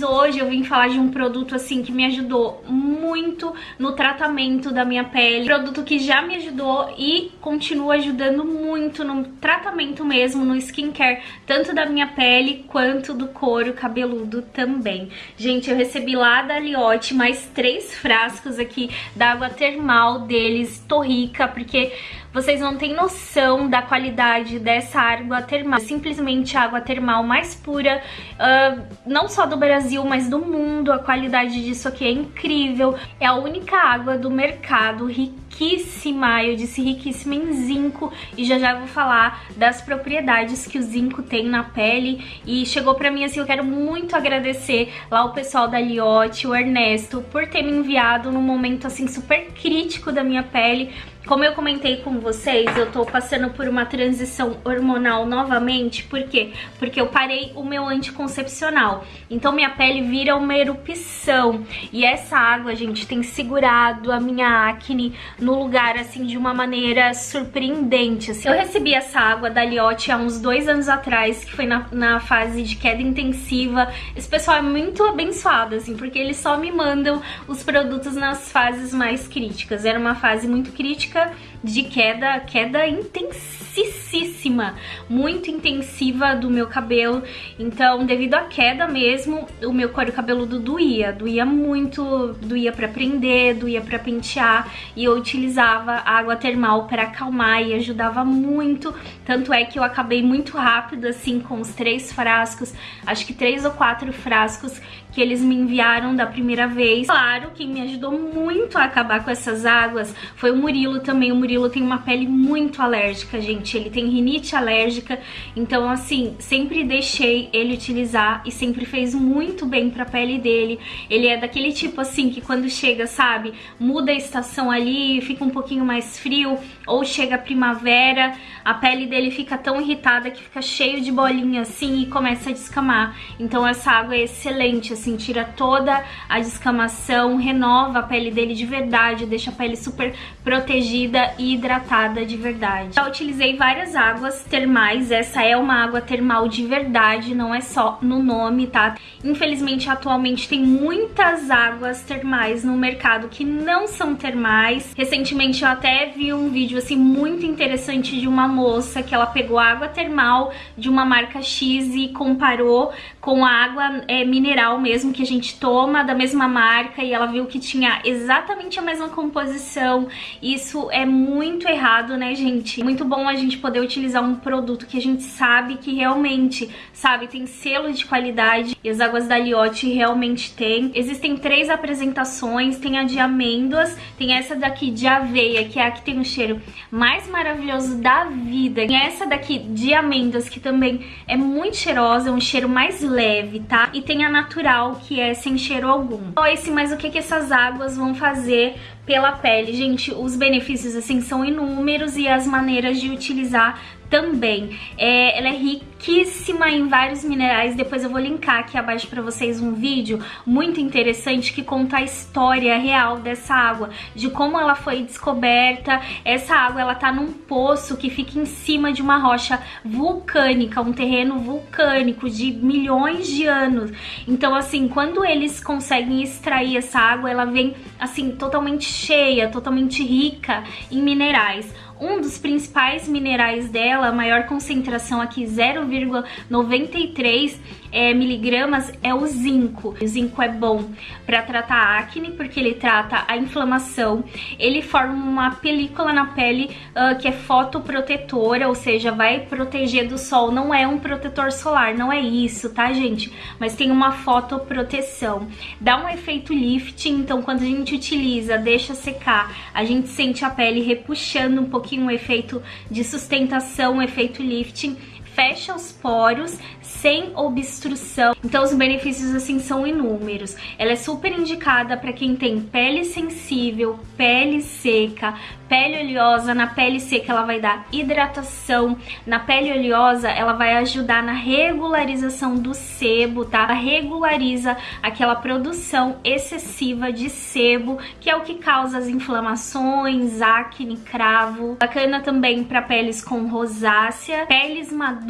Mas hoje eu vim falar de um produto assim que me ajudou muito no tratamento da minha pele. Produto que já me ajudou e continua ajudando muito no tratamento mesmo, no skincare, tanto da minha pele quanto do couro cabeludo também. Gente, eu recebi lá da Liotte mais três frascos aqui da água termal deles. Tô rica, porque vocês não têm noção da qualidade dessa água termal. Simplesmente a água termal mais pura, uh, não só do Brasil, mas do mundo. A qualidade disso aqui é incrível. É a única água do mercado riquíssima, eu disse riquíssima em zinco. E já já vou falar das propriedades que o zinco tem na pele. E chegou pra mim assim, eu quero muito agradecer lá o pessoal da Liotte, o Ernesto, por ter me enviado num momento assim super crítico da minha pele como eu comentei com vocês, eu tô passando por uma transição hormonal novamente, por quê? Porque eu parei o meu anticoncepcional, então minha pele vira uma erupção, e essa água, gente, tem segurado a minha acne no lugar, assim, de uma maneira surpreendente, assim. Eu recebi essa água da Liotte há uns dois anos atrás, que foi na, na fase de queda intensiva, esse pessoal é muito abençoado, assim, porque eles só me mandam os produtos nas fases mais críticas, era uma fase muito crítica, de queda, queda intensíssima, muito intensiva do meu cabelo. Então, devido à queda mesmo, o meu couro cabeludo doía, doía muito, doía para prender, doía para pentear, e eu utilizava água termal para acalmar e ajudava muito. Tanto é que eu acabei muito rápido assim com os três frascos, acho que três ou quatro frascos que eles me enviaram da primeira vez. Claro, quem me ajudou muito a acabar com essas águas foi o Murilo também. O Murilo tem uma pele muito alérgica, gente. Ele tem rinite alérgica, então assim, sempre deixei ele utilizar e sempre fez muito bem pra pele dele. Ele é daquele tipo assim que quando chega, sabe, muda a estação ali, fica um pouquinho mais frio, ou chega a primavera, a pele dele fica tão irritada que fica cheio de bolinha assim e começa a descamar. Então essa água é excelente, assim, tira toda a descamação, renova a pele dele de verdade, deixa a pele super protegida e hidratada de verdade. Já utilizei várias águas termais, essa é uma água termal de verdade, não é só no nome, tá? Infelizmente, atualmente tem muitas águas termais no mercado que não são termais. Recentemente eu até vi um vídeo assim muito interessante de uma moça que ela pegou água termal de uma marca X e comparou com a água é, mineral mesmo que a gente toma da mesma marca e ela viu que tinha exatamente a mesma composição. Isso é muito errado, né, gente? Muito bom a gente poder utilizar um produto que a gente sabe que realmente, sabe, tem selo de qualidade e as águas da Liotte realmente tem. Existem três apresentações, tem a de amêndoas, tem essa daqui de aveia, que é a que tem o cheiro mais maravilhoso da vida. E essa daqui de amêndoas, que também é muito cheirosa, é um cheiro mais leve, tá? E tem a natural, que é sem cheiro algum. Então, esse, mas o que, que essas águas vão fazer pela pele? Gente, os benefícios, assim, são inúmeros e as maneiras de utilizar também. É, ela é riquíssima em vários minerais, depois eu vou linkar aqui abaixo pra vocês um vídeo muito interessante que conta a história real dessa água, de como ela foi descoberta. Essa água, ela tá num poço que fica em cima de uma rocha vulcânica, um terreno vulcânico de milhões de anos. Então, assim, quando eles conseguem extrair essa água, ela vem, assim, totalmente cheia, totalmente rica em minerais. Um dos principais minerais dela, a maior concentração aqui, 0,93 é, miligramas, é o zinco. O zinco é bom para tratar acne, porque ele trata a inflamação. Ele forma uma película na pele uh, que é fotoprotetora, ou seja, vai proteger do sol. Não é um protetor solar, não é isso, tá, gente? Mas tem uma fotoproteção. Dá um efeito lifting, então quando a gente utiliza, deixa secar, a gente sente a pele repuxando um pouquinho pouquinho um efeito de sustentação, um efeito lifting, fecha os poros sem obstrução. Então os benefícios assim são inúmeros. Ela é super indicada para quem tem pele sensível, pele seca, pele oleosa. Na pele seca ela vai dar hidratação, na pele oleosa ela vai ajudar na regularização do sebo, tá? Ela regulariza aquela produção excessiva de sebo, que é o que causa as inflamações, acne, cravo. Bacana também para peles com rosácea, peles maduras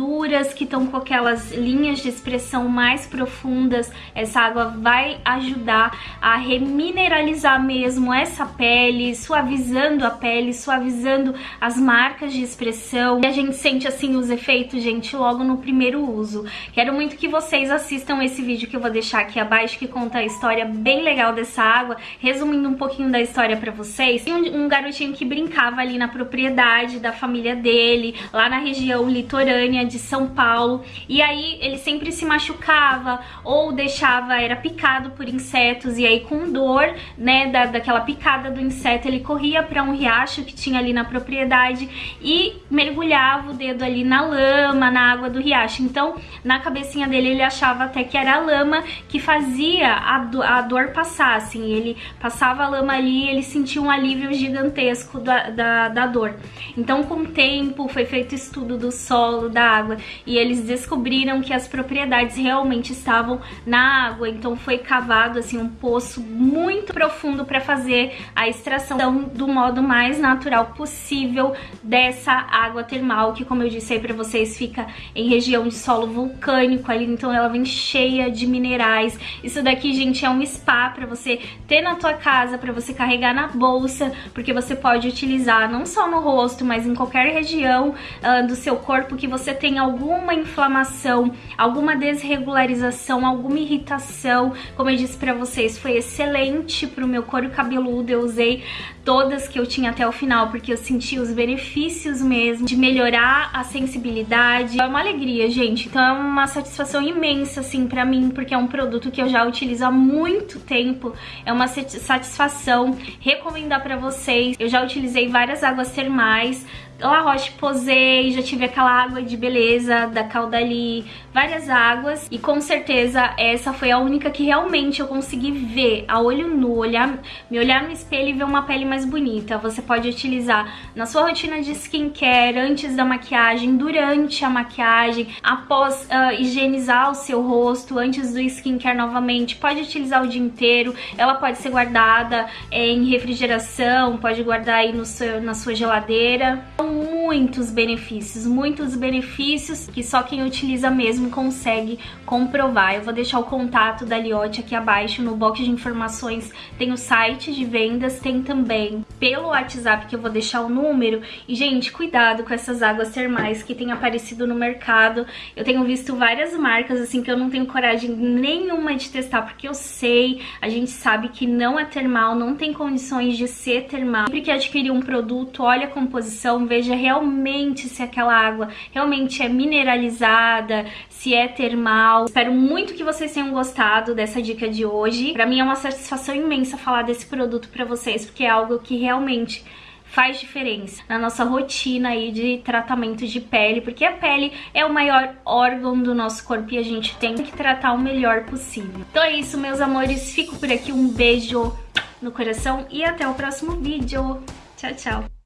que estão com aquelas linhas de expressão mais profundas, essa água vai ajudar a remineralizar mesmo essa pele, suavizando a pele, suavizando as marcas de expressão. E a gente sente assim os efeitos, gente, logo no primeiro uso. Quero muito que vocês assistam esse vídeo que eu vou deixar aqui abaixo, que conta a história bem legal dessa água, resumindo um pouquinho da história pra vocês. Tem um, um garotinho que brincava ali na propriedade da família dele, lá na região litorânea de São Paulo, e aí ele sempre se machucava ou deixava, era picado por insetos, e aí com dor, né, da, daquela picada do inseto, ele corria para um riacho que tinha ali na propriedade e mergulhava o dedo ali na lama, na água do riacho. Então, na cabecinha dele, ele achava até que era a lama que fazia a, do, a dor passar, assim, ele passava a lama ali, ele sentia um alívio gigantesco da, da, da dor. Então, com o tempo, foi feito estudo do solo, da água, e eles descobriram que as propriedades realmente estavam na água, então foi cavado, assim, um poço muito profundo para fazer a extração do modo mais natural possível dessa água termal, que como eu disse aí pra vocês, fica em região de solo vulcânico ali, então ela vem cheia de minerais. Isso daqui, gente, é um spa pra você ter na tua casa, pra você carregar na bolsa, porque você pode utilizar não só no rosto, mas em qualquer região uh, do seu corpo que você tem alguma inflamação, alguma desregularização, alguma irritação. Como eu disse pra vocês, foi excelente pro meu couro cabeludo, eu usei todas que eu tinha até o final, porque eu senti os benefícios mesmo de melhorar a sensibilidade. É uma alegria, gente. Então é uma satisfação imensa, assim, pra mim, porque é um produto que eu já utilizo há muito tempo. É uma satisfação recomendar pra vocês. Eu já utilizei várias águas termais, La Roche-Posay, já tive aquela água de beleza da Caudali, várias águas e com certeza essa foi a única que realmente eu consegui ver a olho nu, olhar, me olhar no espelho e ver uma pele mais bonita. Você pode utilizar na sua rotina de skincare, antes da maquiagem, durante a maquiagem, após uh, higienizar o seu rosto, antes do skincare novamente, pode utilizar o dia inteiro, ela pode ser guardada é, em refrigeração, pode guardar aí no seu, na sua geladeira. Então, muito muitos benefícios, muitos benefícios que só quem utiliza mesmo consegue comprovar. Eu vou deixar o contato da Liotte aqui abaixo no box de informações, tem o site de vendas, tem também pelo WhatsApp que eu vou deixar o número. E gente, cuidado com essas águas termais que tem aparecido no mercado. Eu tenho visto várias marcas assim que eu não tenho coragem nenhuma de testar porque eu sei, a gente sabe que não é termal, não tem condições de ser termal. Sempre que adquirir um produto, olha a composição, veja veja realmente se aquela água realmente é mineralizada, se é termal. Espero muito que vocês tenham gostado dessa dica de hoje. Pra mim é uma satisfação imensa falar desse produto pra vocês, porque é algo que realmente faz diferença na nossa rotina aí de tratamento de pele, porque a pele é o maior órgão do nosso corpo e a gente tem que tratar o melhor possível. Então é isso, meus amores. Fico por aqui. Um beijo no coração e até o próximo vídeo. Tchau, tchau.